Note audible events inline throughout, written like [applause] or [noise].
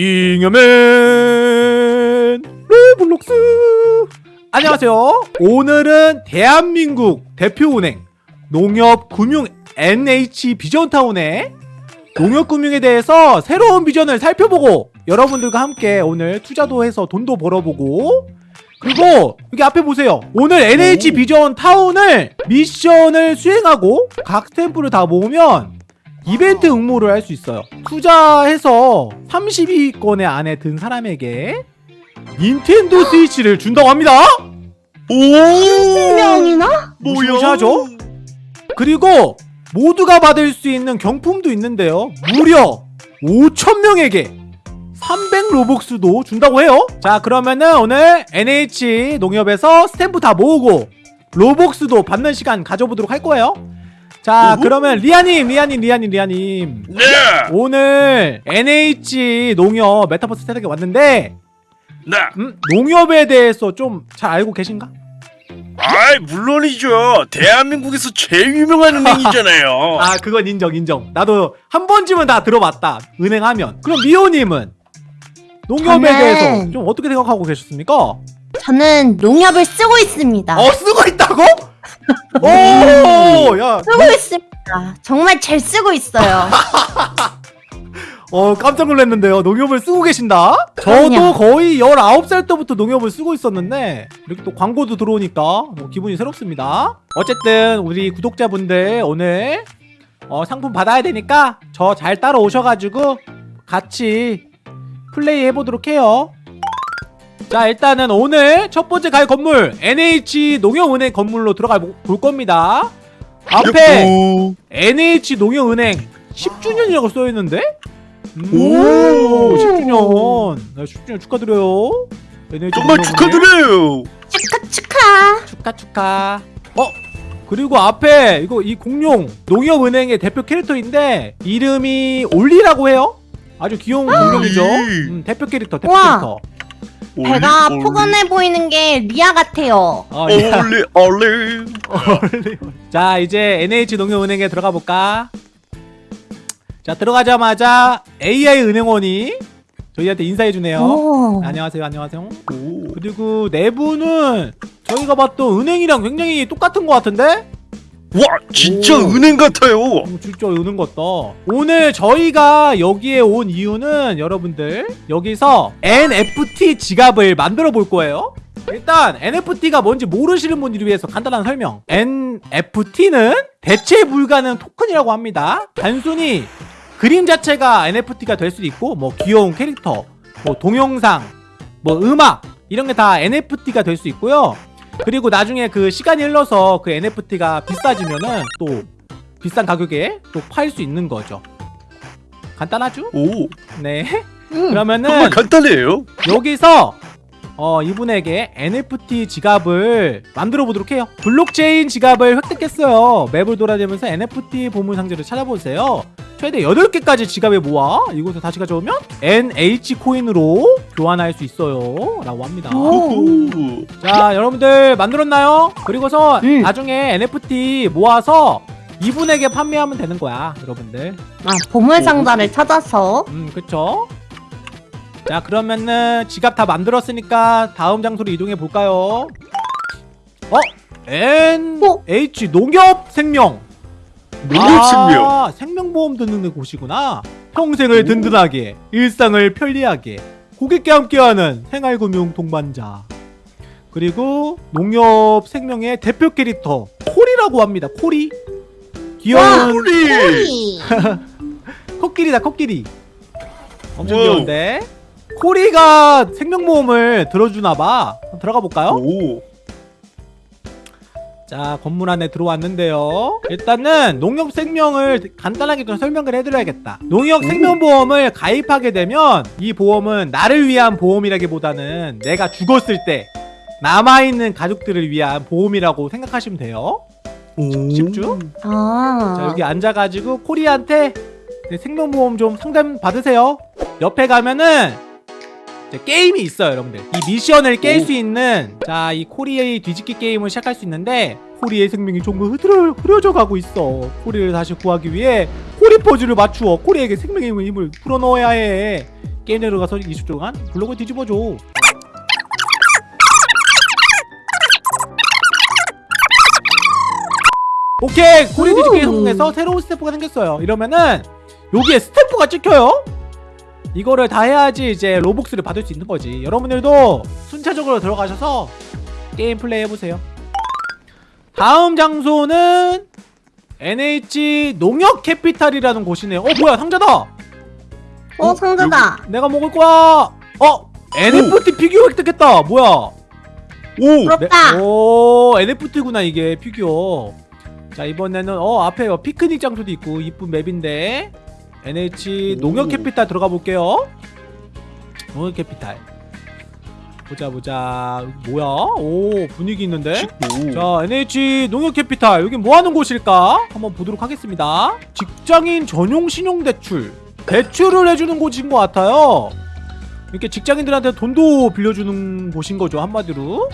잉여맨 로블록스. 안녕하세요. 오늘은 대한민국 대표은행 농협금융 NH 비전타운의 농협금융에 대해서 새로운 비전을 살펴보고 여러분들과 함께 오늘 투자도 해서 돈도 벌어보고 그리고 여기 앞에 보세요. 오늘 NH 비전 타운을 미션을 수행하고 각 스탬프를 다 모으면 이벤트 응모를 할 수 있어요. 투자해서 32건의 안에 든 사람에게 닌텐도 스위치를 준다고 합니다. 오! 명이나? 무시하죠? 그리고 모두가 받을 수 있는 경품도 있는데요. 무려 5천명에게 300 로복스도 준다고 해요. 자 그러면은 오늘 NH 농협에서 스탬프 다 모으고 Robux도 받는 시간 가져보도록 할 거예요 자 오호. 그러면 리아님 리아님 리아님 리아님 네! 오늘 NH 농협 메타버스 세계에 왔는데 네! 음, 농협에 대해서 좀 잘 알고 계신가? 아이 물론이죠 대한민국에서 제일 유명한 은행이잖아요 [laughs] 아 그건 인정 인정 나도 한 번쯤은 다 들어봤다 은행 하면 그럼 미호님은 농협에 저는- 대해서 좀 어떻게 생각하고 계셨습니까? 저는 농협을 쓰고 있습니다. 어 쓰고 있다고? 오 야 쓰고 있습니다. 정말 잘 쓰고 있어요. [laughs] 어 깜짝 놀랐는데요 농협을 쓰고 계신다? 저도 그럼요. 거의 19살 때부터 농협을 쓰고 있었는데 이렇게 또 광고도 들어오니까 뭐 기분이 새롭습니다 어쨌든 우리 구독자분들 오늘 어, 상품 받아야 되니까 저 잘 따라오셔가지고 같이 플레이 해보도록 해요 자 일단은 오늘 첫 번째 갈 건물 NH 농협은행 건물로 들어가 보- 볼 겁니다 앞에 여보. NH 농협은행 10주년이라고 써있는데? 오, 오. 10주년. 네, 10주년 축하드려요. NH 정말 농협은행. 축하드려요 축하 축하. 축하 축하. 어? 그리고 앞에 이거 이 공룡 농협은행의 대표 캐릭터인데 이름이 올리라고 해요. 아주 귀여운 공룡이죠. 음, 대표 캐릭터, 대표 우와. 캐릭터. 배가 올리, 포근해 보이는 게 리아 같아요. 아, 올리 예. 올리 올리 올리. 자, 이제 NH 농협은행에 들어가 볼까? 자, 들어가자마자 AI 은행원이 저희한테 인사해 주네요. 오. 안녕하세요, 안녕하세요. 오. 그리고 내부는 저희가 봤던 은행이랑 굉장히 똑같은 것 같은데? 와 진짜 오. 은행 같아요 어, 진짜 은행 같다. 오늘 저희가 여기에 온 이유는 여러분들 여기서 NFT 지갑을 만들어 볼 거예요. 일단 NFT가 뭔지 모르시는 분들을 위해서 간단한 설명. NFT는 대체 불가능 토큰이라고 합니다. 단순히 그림 자체가 NFT가 될 수도 있고 뭐 귀여운 캐릭터, 뭐 동영상, 뭐 음악 이런 게 다 NFT가 될 수 있고요. 그리고 나중에 그 시간이 흘러서 그 NFT가 비싸지면은 또 비싼 가격에 또 팔 수 있는 거죠. 간단하죠? 오 네. 음. 그러면은 정말 간단해요 여기서 어 이분에게 NFT 지갑을 만들어 보도록 해요. 블록체인 지갑을 획득했어요. 맵을 돌아다니면서 NFT 보물 상자를 찾아보세요. 최대 8개까지 지갑에 모아 이곳에 다시 가져오면 NH 코인으로 교환할 수 있어요. 라고 합니다. 오. 오. 자 여러분들 만들었나요? 그리고서 음. 나중에 NFT 모아서 이분에게 판매하면 되는 거야 여러분들 아, 보물 상자를 찾아서 음 그쵸? 자 그러면은 지갑 다 만들었으니까 다음 장소로 이동해 볼까요? 어? NH 농협 생명 농협 생명 아, 생명보험 듣는 곳이구나 평생을 오. 든든하게 일상을 편리하게 고객과 함께하는 생활금융 동반자 그리고 농협 생명의 대표 캐릭터 코리라고 합니다 코리 귀여운 코리. [laughs] 코끼리다 코끼리 엄청 와우. 귀여운데 코리가 생명보험을 들어주나봐 들어가 볼까요? 오 자 건물 안에 들어왔는데요. 일단은 농협 생명을 간단하게 좀 설명을 해드려야겠다. 농협 생명보험을 가입하게 되면 이 보험은 나를 위한 보험이라기보다는 내가 죽었을 때 남아있는 가족들을 위한 보험이라고 생각하시면 돼요. 쉽죠? 아. 자 여기 앉아가지고 코리한테 네, 생명보험 좀 상담 받으세요. 옆에 가면은 게임이 있어요 여러분들. 이 미션을 깰 오. 수 있는 자 이 코리의 뒤집기 게임을 시작할 수 있는데 코리의 생명이 조금 흐트러, 흐려져 가고 있어. 코리를 다시 구하기 위해 코리 포즈를 맞추어 코리에게 생명의 힘을 불어넣어야 해. 게임 들어가서 20초 동안 블록을 뒤집어줘. 오케이! 코리 뒤집기 오. 성공해서 새로운 스탬프가 생겼어요. 이러면은 여기에 스탬프가 찍혀요 이거를 다 해야지 이제 Robux를 받을 수 있는 거지. 여러분들도 순차적으로 들어가셔서 게임 플레이 해보세요. 다음 장소는 NH 농협 캐피탈이라는 곳이네요. 어 뭐야 상자다! 어 상자다. 내가 먹을 거야! 어 NFT 피규어 획득했다! 뭐야? 오! 부럽다. 네, 오 NFT구나 이게 피규어. 자 이번에는 어 앞에 어, 피크닉 장소도 있고 이쁜 맵인데 NH 오. 농협 캐피탈 들어가 볼게요. 농협 캐피탈. 보자 보자. 뭐야? 오 분위기 있는데. 자 NH 농협 캐피탈. 여기 뭐 하는 곳일까? 한번 보도록 하겠습니다. 직장인 전용 신용 대출. 대출을 해주는 곳인 것 같아요. 이렇게 직장인들한테 돈도 빌려주는 곳인 거죠 한마디로.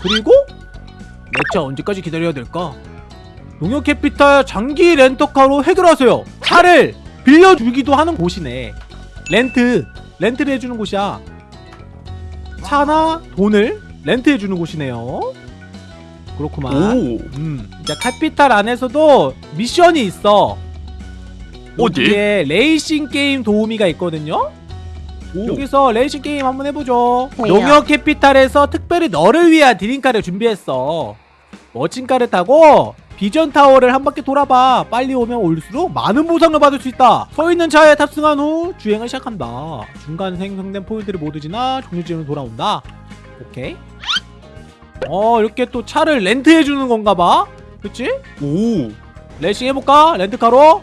그리고 내 차 언제까지 기다려야 될까? 농협 캐피탈 장기 렌터카로 해결하세요. 차를 빌려주기도 하는 곳이네 렌트 렌트를 해주는 곳이야 차나 돈을 렌트해주는 곳이네요 그렇구만 오! 음, 이제 캐피탈 안에서도 미션이 있어. 어디? 여기에 레이싱 게임 도우미가 있거든요. 오! 여기서 레이싱 게임 한번 해보죠. 해요. 농협 캐피탈에서 특별히 너를 위한 dream car를 준비했어. 멋진 car를 타고 비전 타워를 한 바퀴 돌아봐. 빨리 오면 올수록 많은 보상을 받을 수 있다. 서 있는 차에 탑승한 후 주행을 시작한다. 중간 생성된 포인트를 모두 지나 종료지로 돌아온다. 오케이. 어 이렇게 또 차를 렌트해 주는 건가 봐. 그치? 오! 레이싱 해볼까? 렌트카로?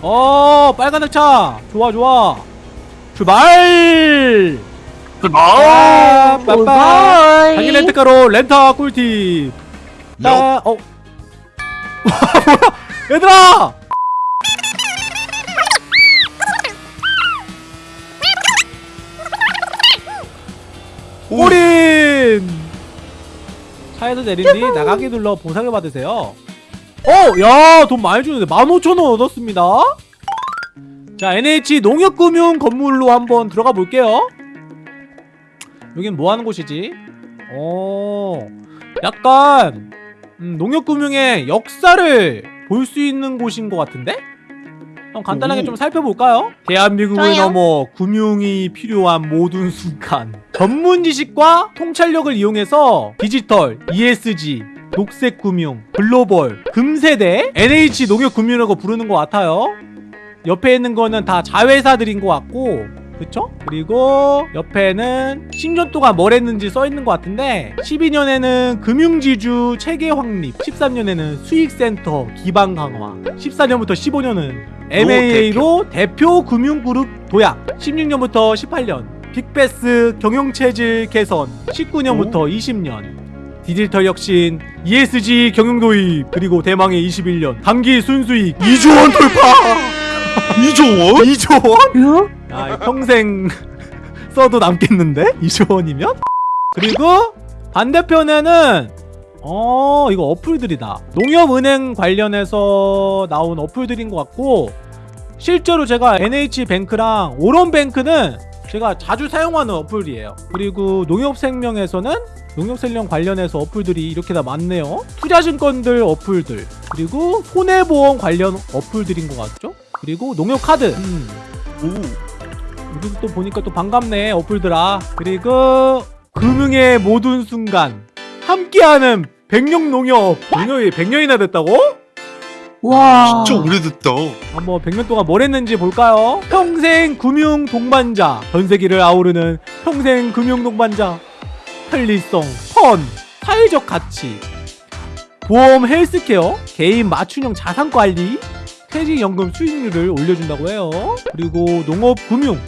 어 빨간 차 좋아 좋아 출발 아! 빠빠. 자기 렌트카로 렌타 꿀팁 따 어. [laughs] 뭐야 얘들아 오! 올인 차에서 내린 뒤 나가기 눌러 보상을 받으세요 어! 야! 돈 많이 주는데 15,000원 얻었습니다 자 NH 농협금융 건물로 한번 들어가 볼게요 여긴 뭐 하는 곳이지? 어 약간 음, 농협금융의 역사를 볼 수 있는 곳인 것 같은데? 한번 간단하게 오. 좀 살펴볼까요? 대한민국을 좋아요. 넘어 금융이 필요한 모든 순간 전문 지식과 통찰력을 이용해서 디지털, ESG, 녹색 금융, 글로벌, 금세대, NH 농협금융이라고 부르는 것 같아요. 옆에 있는 거는 다 자회사들인 것 같고 그쵸? 그리고 옆에는 10년 동안 뭘 했는지 써 있는 것 같은데 12년에는 금융지주 체계 확립 13년에는 수익센터 기반 강화 14년부터 15년은 MAA로 대표 금융그룹 도약 16년부터 18년 빅베스 경영체질 개선 19년부터 20년 디지털 혁신, ESG 경영 도입, 그리고 대망의 21년 단기 순수익 2조 원 돌파! 이종원? 2조 원? 요? 아, 평생 [laughs] 써도 남겠는데? 2조 원이면? 그리고 반대편에는 어 이거 어플들이다 농협은행 관련해서 나온 어플들인 것 같고 실제로 제가 NH뱅크랑 오런뱅크는 제가 자주 사용하는 어플이에요 그리고 농협생명에서는 농협생명 관련해서 어플들이 이렇게 다 많네요 투자증권들 어플들 그리고 손해보험 관련 어플들인 것 같죠 그리고 농협카드 음, 오! 여기서 또 보니까 또 반갑네 어플들아 그리고 금융의 모든 순간 함께하는 백년 농협 농협이 100년이나 됐다고? 와. 진짜 오래됐다. 한번 100년 동안 뭘 했는지 볼까요? 평생 금융 동반자 전 세계를 아우르는 평생 금융 동반자 편리성, fun, 사회적 가치 보험 헬스케어, 개인 맞춤형 자산 관리 퇴직연금 수익률을 올려준다고 해요 그리고 농업금융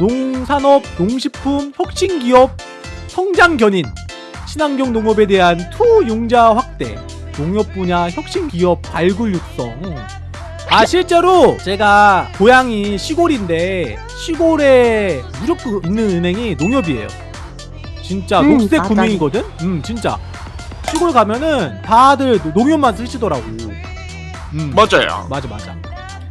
농산업, 농식품, 혁신기업, 성장견인 친환경 농업에 대한 투융자 확대 농협 분야 혁신기업 발굴 육성. 아 실제로 제가 고향이 시골인데 시골에 무조건 있는 은행이 농협이에요. 진짜 음, 녹색. 금융이거든? 음 진짜. 시골 가면은 다들 농협만 쓰시더라고. 음. 맞아요. 맞아 맞아.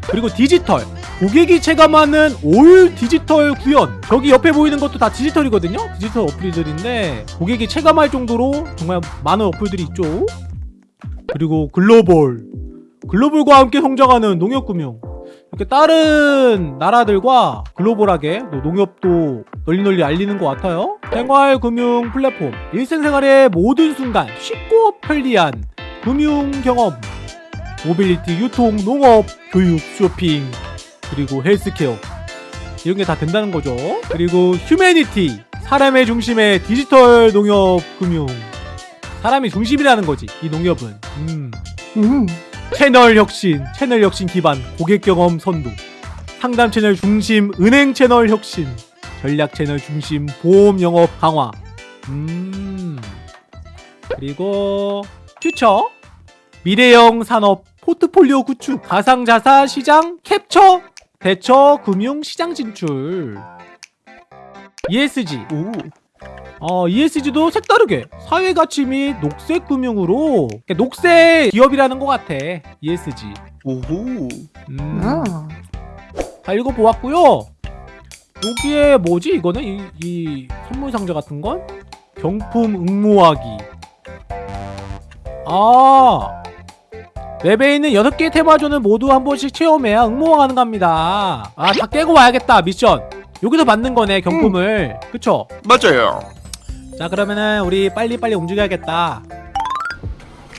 그리고 디지털 고객이 체감하는 올 디지털 구현. 저기 옆에 보이는 것도 다 디지털이거든요? 디지털 어플들인데 고객이 체감할 정도로 정말 많은 어플들이 있죠. 그리고 글로벌. 글로벌과 함께 성장하는 농협금융. 이렇게 다른 나라들과 글로벌하게 또 농협도 널리 널리 알리는 것 같아요. 생활금융 플랫폼. 일상생활의 모든 순간 쉽고 편리한 금융 경험. 모빌리티, 유통, 농업, 교육, 쇼핑 그리고 헬스케어. 이런 게 다 된다는 거죠. 그리고 humanity. 사람의 중심의 디지털 농협 금융. 사람이 중심이라는 거지 이 농협은. 음. 음. 채널 혁신, 채널 혁신 기반 고객 경험 선도, 상담 채널 중심 은행 채널 혁신, 전략 채널 중심 보험 영업 강화. 음. 그리고 퓨처. 미래형 산업 포트폴리오 구축, 가상 자산 시장 캡처, 대처 금융 시장 진출. ESG 오. 어, ESG도 색다르게 사회 가치 및 녹색 금융으로 그러니까 녹색 기업이라는 것 같아. ESG. 오호. 음. 어. 다 읽어보았고요. 여기에 뭐지 이거는 이, 이 선물 상자 같은 건 경품 응모하기. 아 맵에 있는 6개의 테마존을 모두 한 번씩 체험해야 응모가 가능합니다. 아 다 깨고 와야겠다 미션. 여기서 받는 거네 경품을. 그쵸? 맞아요. 자 그러면은 우리 빨리빨리 움직여야겠다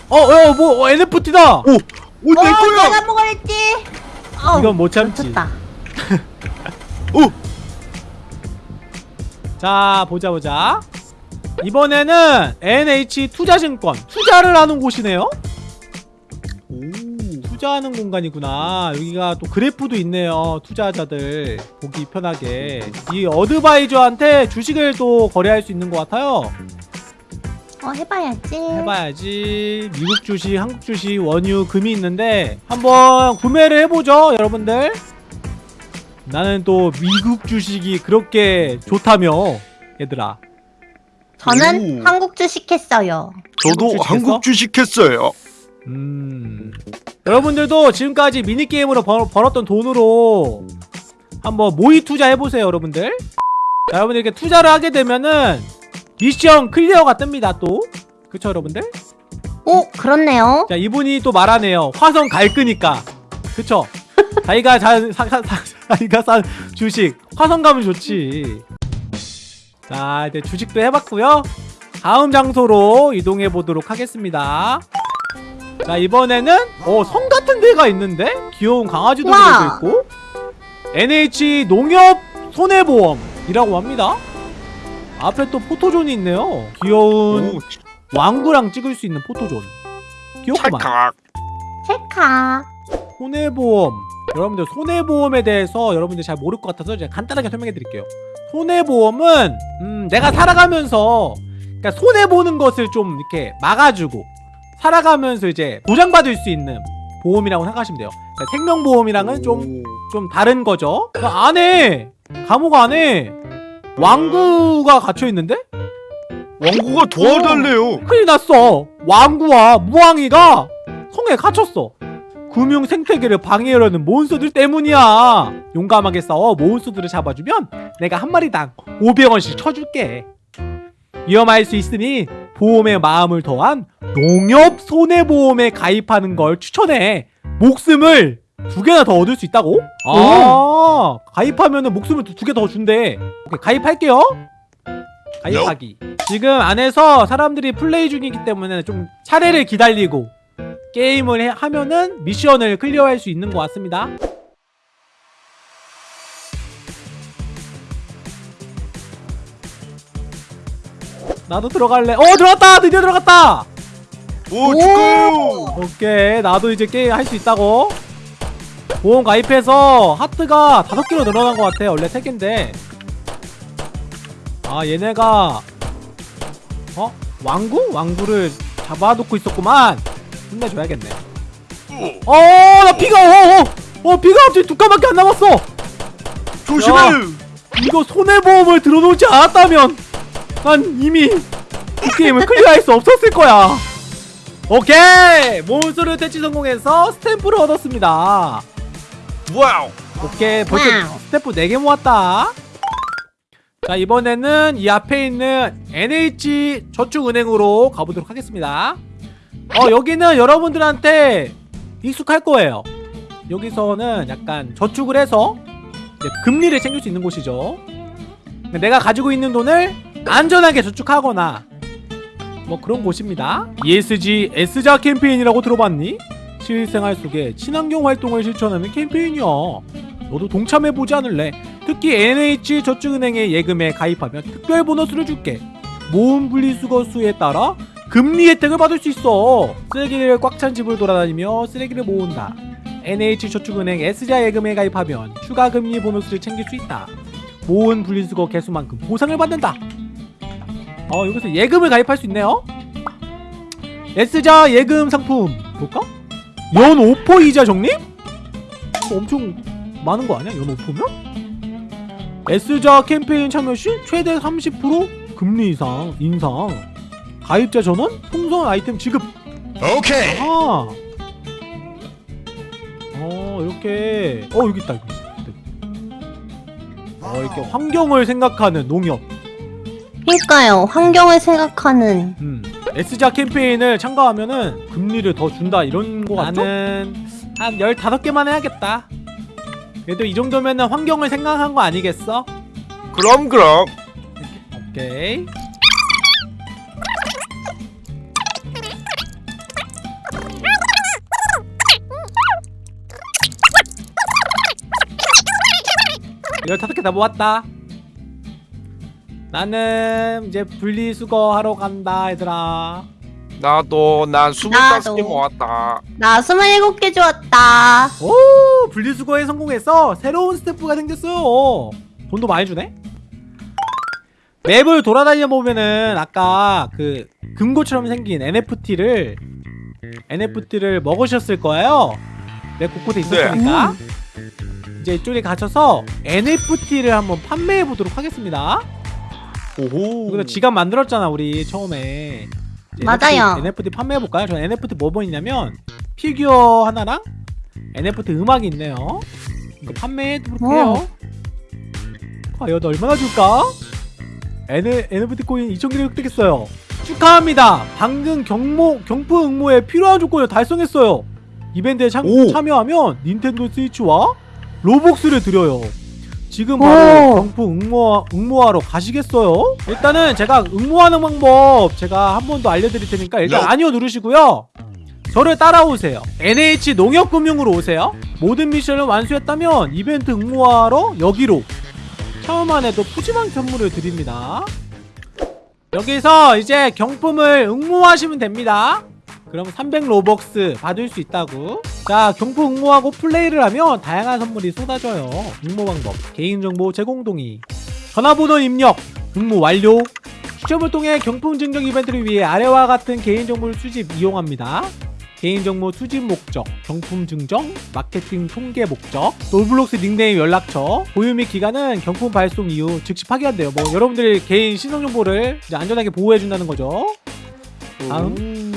어, 어, 뭐, 어, NFT다! 오, 내 어, 거야. 내가 먹어랬지. 어, 이건 못 참지. [laughs] 오. 자, 보자, 보자. 이번에는 NH 투자증권. 투자를 하는 곳이네요? 오. 투자하는 공간이구나. 여기가 또 그래프도 있네요. 투자자들 보기 편하게. 이 어드바이저한테 주식을 또 거래할 수 있는 것 같아요. 어, 해봐야지. 해봐야지. 미국 주식, 한국 주식, 원유, 금이 있는데 한번 구매를 해보죠, 여러분들. 나는 또 미국 주식이 그렇게 좋다며, 얘들아. 저는 오. 한국 주식 했어요. 저도? 한국 주식 했어요. 음. 여러분들도 지금까지 미니게임으로 벌, 벌었던 돈으로 한번 모의 투자 해보세요, 여러분들. 자, 여러분들 이렇게 투자를 하게 되면은 미션 clear가 뜹니다, 또. 그쵸, 여러분들? 오, 그렇네요. 자 이분이 또 말하네요 화성 갈 거니까 그쵸 [laughs] 자기가 자, 사, 사, 사, 자기가 산 주식 화성 가면 좋지 자 이제 주식도 해봤고요 다음 장소로 이동해 보도록 하겠습니다 자 이번에는 어성 같은 데가 있는데? 귀여운 강아지도. 그려져 있고. NH 농협 손해보험이라고 합니다. 앞에 또 포토존이 있네요. 귀여운 오, 왕구랑 찍을 수 있는 포토존. 귀엽구만. 찰칵. 체카. 손해보험. 여러분들 손해보험에 대해서 여러분들 잘 모를 것 같아서 제가 간단하게 설명해 드릴게요. 손해보험은 음, 내가 살아가면서 그러니까 손해보는 것을 좀 이렇게 막아주고 살아가면서 이제 보장받을 수 있는 보험이라고 생각하시면 돼요 그러니까 생명보험이랑은 좀, 좀 다른 거죠 그 안에 감옥 안에 왕구가 갇혀있는데? 왕구가 도와달래요. 큰일 났어. 왕구와 무왕이가 성에 갇혔어. 금융 생태계를 방해하려는 몬스터들 때문이야. 용감하게 싸워 몬스터들을 잡아주면 내가 한 마리당 500원씩 쳐줄게. 위험할 수 있으니 보험에 마음을 더한 농협 손해보험에 가입하는 걸 추천해. 목숨을 두 개나 더 얻을 수 있다고? 아, 가입하면 은 목숨을 두 개 더 준대. 오케이, 가입할게요. 가입하기. 지금 안에서 사람들이 플레이 중이기 때문에 좀 차례를 기다리고 게임을 해- 하면은 미션을 클리어할 수 있는 것 같습니다. 나도 들어갈래. 어 들어갔다. 드디어 들어갔다. 오, 축하해요. 오케이 나도 이제 게임 할 수 있다고. 보험 가입해서 하트가 다섯 개로 늘어난 것 같아. 원래 세 개인데. 아 얘네가 어 왕구 왕구를 잡아놓고 있었구만. 혼내줘야겠네. 어나 피가 어어 어, 어, 피가 갑자기 두 칸밖에 안 남았어. 조심해. 야. 이거 손해보험을 들어놓지 않았다면 난 이미 이 게임을 clear할 수 없었을 거야. 오케이 monster를 퇴치 성공해서 스탬프를 얻었습니다. wow. 오케이 벌써 wow. 스탬프 4개 모았다 자 이번에는 이 앞에 있는 NH 저축은행으로 가보도록 하겠습니다 어 여기는 여러분들한테 익숙할 거예요 여기서는 약간 저축을 해서 이제 금리를 챙길 수 있는 곳이죠 내가 가지고 있는 돈을 안전하게 저축하거나 뭐 그런 곳입니다. ESG S자 캠페인이라고 들어봤니? 실생활 속에 친환경 활동을 실천하는 캠페인이야 너도 동참해보지 않을래? 특히 NH 저축은행의 예금에 가입하면 특별 보너스를 줄게. 모은 분리수거 수에 따라 금리 혜택을 받을 수 있어. 쓰레기를 꽉 찬 집을 돌아다니며 쓰레기를 모은다. NH 저축은행 S자 예금에 가입하면 추가 금리 보너스를 챙길 수 있다. 모은 분리수거 개수만큼 보상을 받는다 어 여기서 예금을 가입할 수 있네요 S자 예금 상품 볼까? 연 5% 이자 적립? 이거 엄청 많은 거 아니야? 연 5%면? S자 캠페인 참여 시 최대 30% 금리 이상 인상 가입자 전원 풍선 아이템 지급 오케이. 아. 어 이렇게 어 여기 있다 여기 어 이렇게 환경을 생각하는 농협 그러니까요. 환경을 생각하는 음 S자 캠페인을 참가하면은 금리를 더 준다 이런 거 같죠? 나는 한 15개만 해야겠다 그래도 이 정도면은 환경을 생각한 거 아니겠어? 그럼 그럼. 오케이 열다섯 개 다 모았다 나는 이제 분리수거 하러 간다 얘들아. 나도 난 스물다섯 개 나도. 모았다. 나 27개 주었다. 오 분리수거에 성공해서 새로운 스태프가 생겼어요 돈도 많이 주네? 맵을 돌아다녀 보면은 아까 그 금고처럼 생긴 NFT를 NFT를 먹으셨을 거예요. 맵 곳곳에 있었으니까. 이제 이쪽에 가셔서 NFT를 한번 판매해 보도록 하겠습니다 오호. 여기서 지갑 만들었잖아 우리 처음에 맞아요. NFT, NFT 판매해 볼까요? 저 NFT 뭐뭐 있냐면 피규어 하나랑 NFT 음악이 있네요. 이거 판매해 볼게요. 과연 얼마나 줄까? N, NFT 코인 2,000개를 획득했어요. 축하합니다. 방금 경모 경품 응모에 필요한 조건을 달성했어요. 이벤트에 참, 오. 참여하면 닌텐도 스위치와 로복스를 드려요. 지금 바로 오. 경품 응모, 응모하러 가시겠어요? 일단은 제가 응모하는 방법 제가 한 번 더 알려드릴 테니까 일단 야. 아니요 누르시고요. 저를 따라오세요. NH 농협금융으로 오세요. 모든 미션을 완수했다면 이벤트 응모하러 여기로 처음만 해도 푸짐한 선물을 드립니다. 여기서 이제 경품을 응모하시면 됩니다. 그럼 300 로벅스 받을 수 있다고. 자, 경품 응모하고 플레이를 하면 다양한 선물이 쏟아져요. 응모 방법, 개인정보 제공 동의, 전화번호 입력, 응모 완료. 시험을 통해 경품 증정 이벤트를 위해 아래와 같은 개인정보를 수집 이용합니다. 개인정보 수집 목적, 경품 증정, 마케팅 통계 목적, 로블록스 닉네임 연락처, 보유 및 기간은 경품 발송 이후 즉시 파기한대요. 뭐 여러분들의 개인 신원 정보를 이제 안전하게 보호해준다는 거죠. 다음.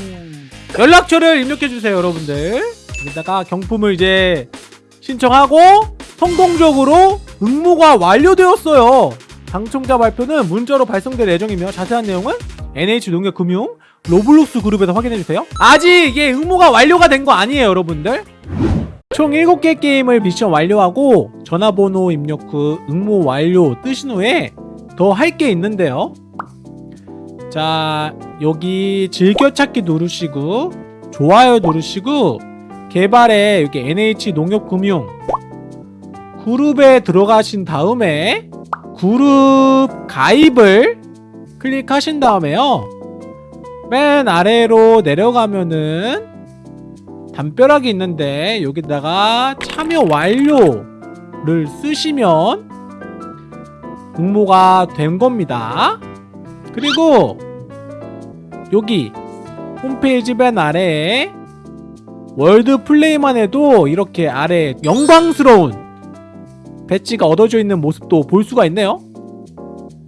연락처를 입력해주세요, 여러분들. 여기다가 경품을 이제 신청하고 성공적으로 응모가 완료되었어요. 당첨자 발표는 문자로 발송될 예정이며 자세한 내용은 NH농협금융 로블록스 그룹에서 확인해주세요. 아직 이게 응모가 완료가 된 거 아니에요, 여러분들. 총 7개 게임을 미션 완료하고 전화번호 입력 후 응모 완료 뜨신 후에 더 할 게 있는데요. 자, 여기 즐겨찾기 누르시고 좋아요 누르시고 개발에 여기 NH 농협금융 그룹에 들어가신 다음에 그룹 가입을 클릭하신 다음에요. 맨 아래로 내려가면은 담벼락이 있는데 여기다가 참여 완료를 쓰시면 응모가 된 겁니다. 그리고 여기 홈페이지 맨 아래에 월드 플레이만 해도 이렇게 아래 영광스러운 배지가 얻어져 있는 모습도 볼 수가 있네요.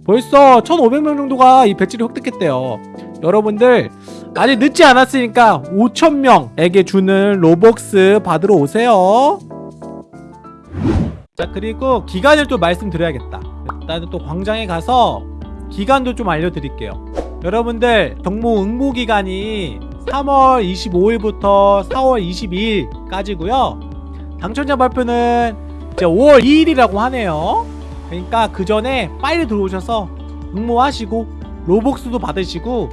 벌써 1,500명 정도가 이 배지를 획득했대요. 여러분들 아직 늦지 않았으니까 5,000명에게 주는 로벅스 받으러 오세요. 자 그리고 기간을 또 말씀드려야겠다 일단은 또 광장에 가서 기간도 좀 알려드릴게요. 여러분들 경모 응모 기간이 3월 25일부터 4월 22일까지고요. 당첨자 발표는 이제 5월 2일이라고 하네요. 그러니까 그 전에 빨리 들어오셔서 응모하시고 로복스도 받으시고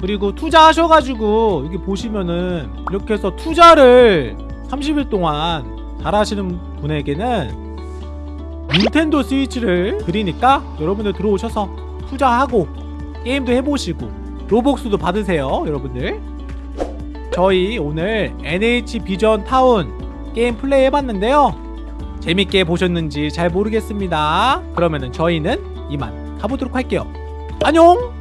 그리고 투자하셔가지고 여기 보시면은 이렇게 해서 투자를 30일 동안 잘 하시는 분에게는 닌텐도 스위치를 드리니까 여러분들 들어오셔서 투자하고 게임도 해보시고 로복스도 받으세요 여러분들. 저희 오늘 NH 비전 타운 게임 플레이 해봤는데요. 재밌게 보셨는지 잘 모르겠습니다. 그러면은 저희는 이만 가보도록 할게요. 안녕